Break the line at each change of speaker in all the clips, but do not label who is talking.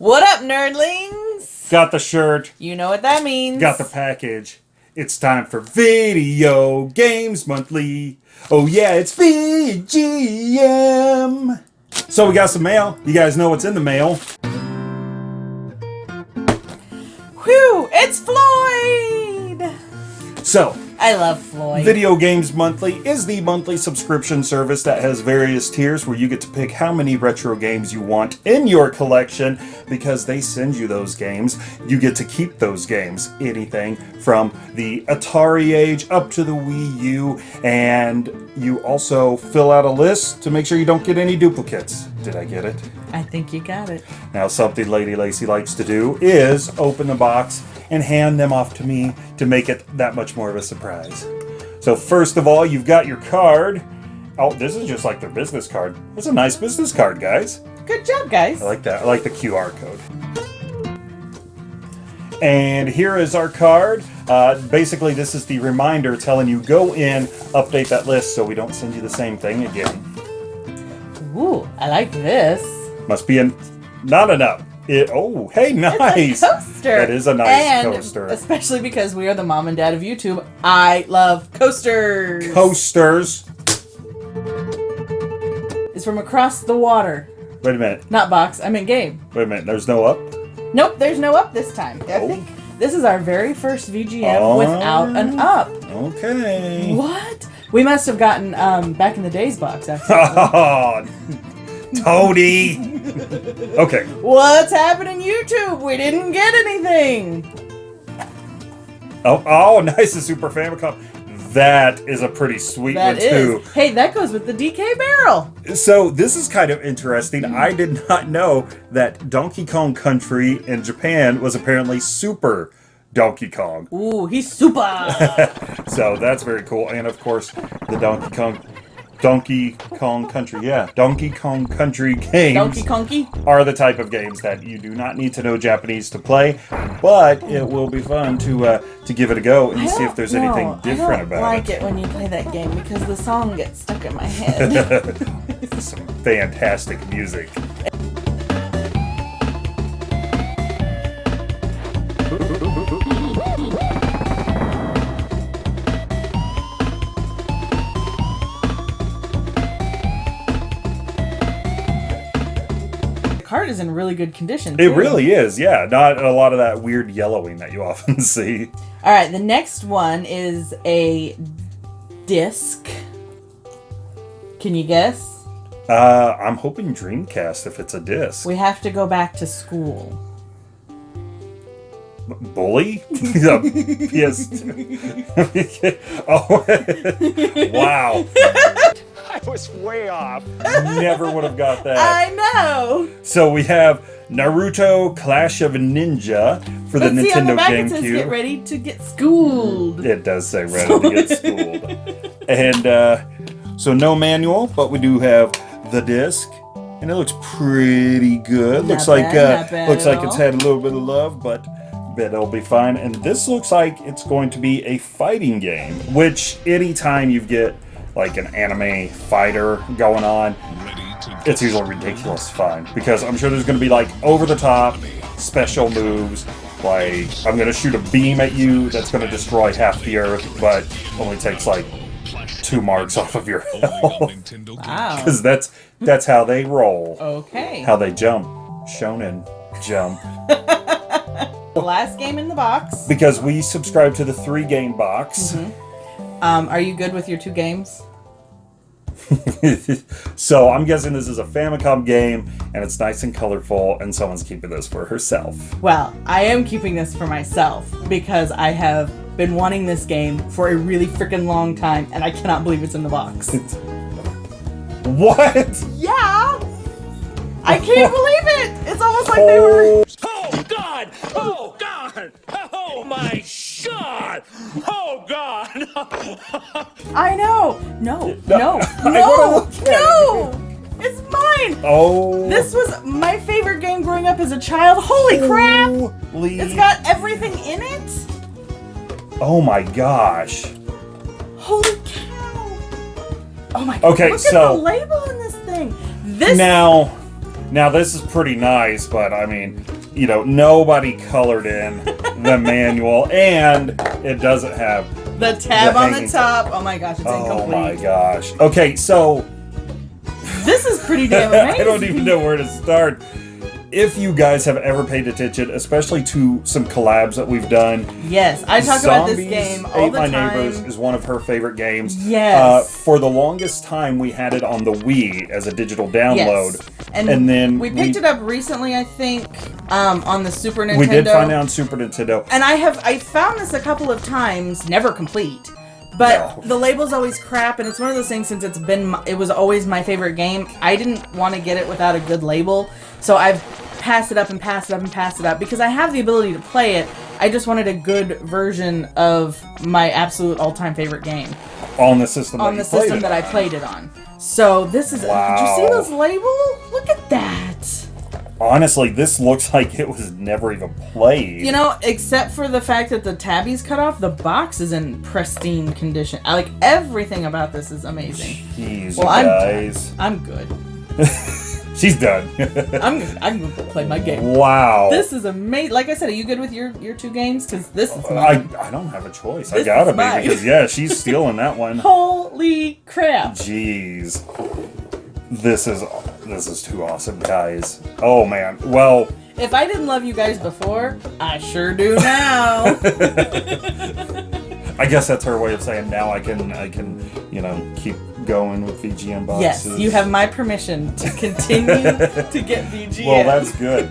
What up, nerdlings?
Got the shirt,
You know what that means.
got the package. It's time for Video Games Monthly. Oh yeah, it's VGM. So we got some mail. You guys know what's in the mail.
Whew, it's Floyd!
So,
I love Floyd.
Video Games Monthly is the monthly subscription service that has various tiers where you get to pick how many retro games you want in your collection because they send you those games. You get to keep those games, anything from the Atari age up to the Wii U, and you also fill out a list to make sure you don't get any duplicates. Did I get it?
I think you got it.
Now, something Lady Lacy likes to do is open the box and hand them off to me to make it that much more of a surprise. So, first of all, you've got your card. Oh, this is just like their business card. It's a nice business card, guys.
Good job, guys.
I like that. I like the QR code. And here is our card. Uh, basically, this is the reminder telling you go in, update that list so we don't send you the same thing again.
Ooh, I like this.
Must be an, not enough. It, oh, hey, nice.
It's a coaster.
That is a nice
and
coaster.
Especially because we are the mom and dad of YouTube. I love coasters.
Coasters.
It's from across the water.
Wait a minute.
Not box, I mean game.
Wait a minute. There's no up.
Nope, there's no up this time. I
Oh.
think this is our very first VGM
Oh.
without an up.
Okay.
What? We must have gotten um, back in the days box actually.
Toady. okay.
What's happening YouTube? We didn't get anything.
Oh, oh, nice. The Super Famicom. That is a pretty sweet
That
one
is.
too.
Hey, that goes with the DK barrel.
So this is kind of interesting. I did not know that Donkey Kong Country in Japan was apparently Super Donkey Kong.
Ooh, he's super.
So that's very cool. And of course, the Donkey Kong Donkey Kong Country, yeah, Donkey Kong Country games
Donkey Konky.
are the type of games that you do not need to know Japanese to play, but it will be fun to uh, to give it a go and see if there's anything different about it.
I don't
about
like
it.
it when you play that game because the song gets stuck in my head.
Some fantastic music.
Is in really good condition.
It really is, yeah. Not a lot of that weird yellowing that you often see.
All right, the next one is a disc. Can you guess?
Uh, I'm hoping Dreamcast if it's a disc.
We have to go back to school.
Bully? Yeah, PS. oh, wow.
I was way off.
Never would have got that.
I know.
So we have Naruto Clash of Ninja for the
Let's see on the
Nintendo
back it says get ready to get schooled.
It does say ready to get schooled. And uh, so no manual, but we do have the disc. And it looks pretty good. looks
Not
like uh,
not bad
looks
at
like it's had a little bit of love, but bet it'll be fine. And this looks like it's going to be a fighting game, which anytime you get like an anime fighter going on, it's usually ridiculous fun because I'm sure there's going to be like over the top special moves. Like I'm going to shoot a beam at you that's going to destroy half the earth, but only takes like two marks off of your health
Wow.
because that's that's how they roll,
Okay.
how they jump, shonen jump.
The last game in the box.
Because we subscribe to the three game box, mm-hmm.
Um, are you good with your two games?
so I'm guessing this is a Famicom game and it's nice and colorful, and someone's keeping this for herself.
Well, I am keeping this for myself because I have been wanting this game for a really freaking long time, and I cannot believe it's in the box.
What?
yeah! I can't believe it! It's almost like they were.
Oh God! Oh God! Oh my God! Oh God!
I know! No,
No,
no, no, no! It's mine!
Oh,
This was my favorite game growing up as a child. Holy crap!
Holy-
It's got everything in it?
Oh my gosh.
Holy cow! Oh my god.
Okay,
Look
so-
at the label on this thing. This
Now, Now this is pretty nice, but I mean, you know, nobody colored in the manual, and it doesn't have.
The tab
The
on the top. Oh my gosh, it's
Oh
incomplete.
my gosh. Okay, so
This is pretty damn amazing.
I don't even know where to start. If you guys have ever paid attention, especially to some collabs that we've done,
Yes, I talk about this game all
Ate
the
My
time.
Neighbors is one of her favorite games.
Yes.
Uh, for the longest time, we had it on the Wii as a digital download.
Yes. And,
And then
we picked
we-
it up recently, I think, um, on the Super Nintendo.
We did find it on Super Nintendo.
And I have I found this a couple of times, never complete. But
No.
the label's always crap, and it's one of those things. Since it's been, my, it was always my favorite game. I didn't want to get it without a good label, so I've passed it up and passed it up and passed it up because I have the ability to play it. I just wanted a good version of my absolute all-time favorite game
on the system
on
that
the system that I played it on. So this is. Did you see this label? Look at.
Honestly, this looks like it was never even played.
You know, except for the fact that the tabby's cut off, the box is in pristine condition. I like everything about this is amazing.
Jeez,
Well, I'm-
guys.
I'm good.
She's done.
I'm I'm gonna play my game.
wow.
This is amazing. Like I said, are you good with your your two games? Because this is
I,
mine.
I don't have a choice.
This
I gotta be because yeah, she's stealing that one.
Holy crap!
Jeez. This is this is too awesome, guys. Oh man. Well,
If I didn't love you guys before, I sure do now.
I guess that's her way of saying now I can I can, you know, keep going with VGM boxes.
yes, you have my permission to continue to get VGM.
Well, that's good.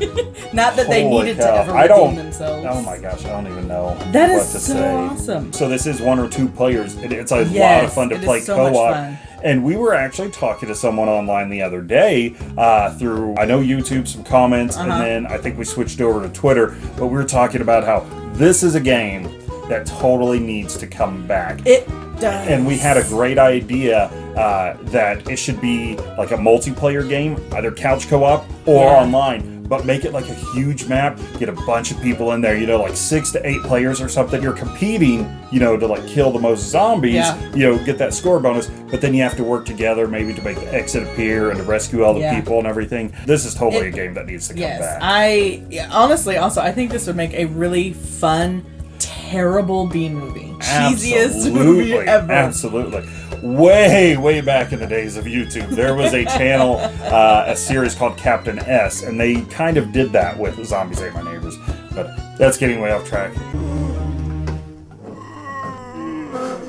not that they needed
cow.
to ever
I
redeem
don't-
themselves.
Oh my gosh, I don't even know
That
what
is
to
so
say.
awesome.
So this is one or two players. It, it's a lot of fun to play
so
co-op. And we were actually talking to someone online the other day uh, through I know YouTube, some comments,
Uh-huh.
and then I think we switched over to Twitter. But we were talking about how this is a game that totally needs to come back.
It does.
and we had a great idea uh, that it should be like a multiplayer game, either couch co-op or
Yeah.
online. But make it like a huge map. Get a bunch of people in there. You know, like six to eight players or something. You're competing. You know, to like kill the most zombies.
Yeah.
You know, get that score bonus. But then you have to work together, maybe to make the exit appear and to rescue all the
Yeah.
people and everything. This is totally
It-
a game that needs to come
Yes,
back.
I yeah, honestly also I think this would make a really fun, terrible B movie. Cheesiest movie ever.
Absolutely. Way, way back in the days of YouTube, there was a channel, uh, a series called Captain S, and they kind of did that with Zombies Ate My Neighbors. But that's getting way off track.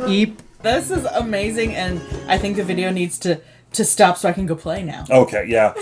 Eep. This is amazing, and I think the video needs to to stop so I can go play now.
Okay, yeah.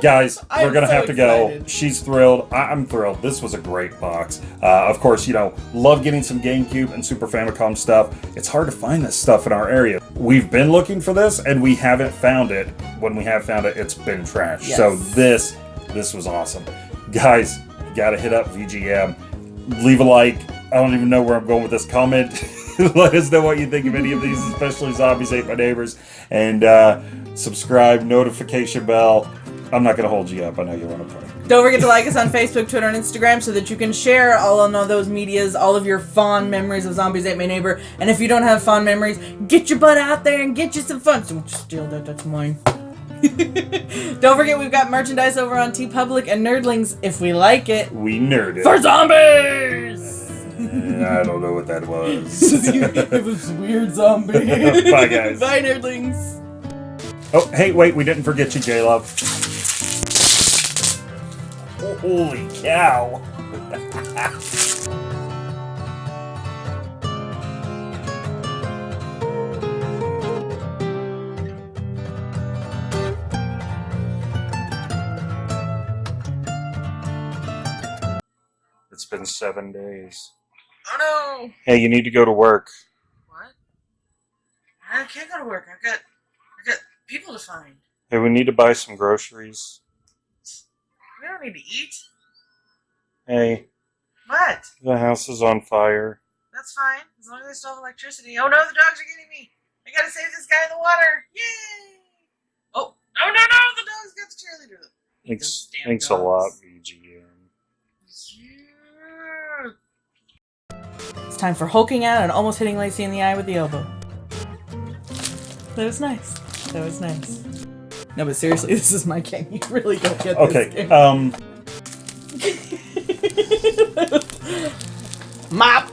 Guys, we're gonna
so
have to go. She's thrilled. I- I'm thrilled. This was a great box. Uh, of course, you know, love getting some GameCube and Super Famicom stuff. It's hard to find this stuff in our area. We've been looking for this, and we haven't found it. When we have found it, it's been trash.
Yes.
So this, this was awesome, guys. Gotta hit up VGM. Leave a like. I don't even know where I'm going with this comment. Let us know what you think of any of these, especially Zombies Ate My Neighbors. And uh, subscribe, notification bell. I'm not going to hold you up. I know you want to play.
Don't forget to like us on Facebook, Twitter, and Instagram so that you can share all of those medias, all of your fond memories of Zombies Ate My Neighbor. And if you don't have fond memories, get your butt out there and get you some fun. Don't steal that, that's mine. don't forget we've got merchandise over on TeePublic and Nerdlings if we like it.
We nerd it.
For zombies!
Eh, I don't know what that was.
it was weird zombie.
Bye, guys.
Bye, Nerdlings.
oh, hey, wait. We didn't forget you, J Love. Holy cow. It's been seven days.
Oh no!
Hey, you need to go to work.
What? I can't go to work. I've got, I've got people to find.
Hey, we need to buy some groceries.
We don't need to eat.
Hey,
What?
the house is on fire.
That's fine. As long as I still have electricity. Oh no, the dogs are getting me. I gotta save this guy in the water. Yay! Oh, no, no, no! The dogs got the cheerleader.
Thanks,
Those damn
thanks a lot,
dogs.
VGM.
It's time for hulking out and almost hitting Lacey in the eye with the elbow. That was nice. That was nice. No, but seriously, this is my game. You really don't get this
Okay.
game.
Um.
Mop.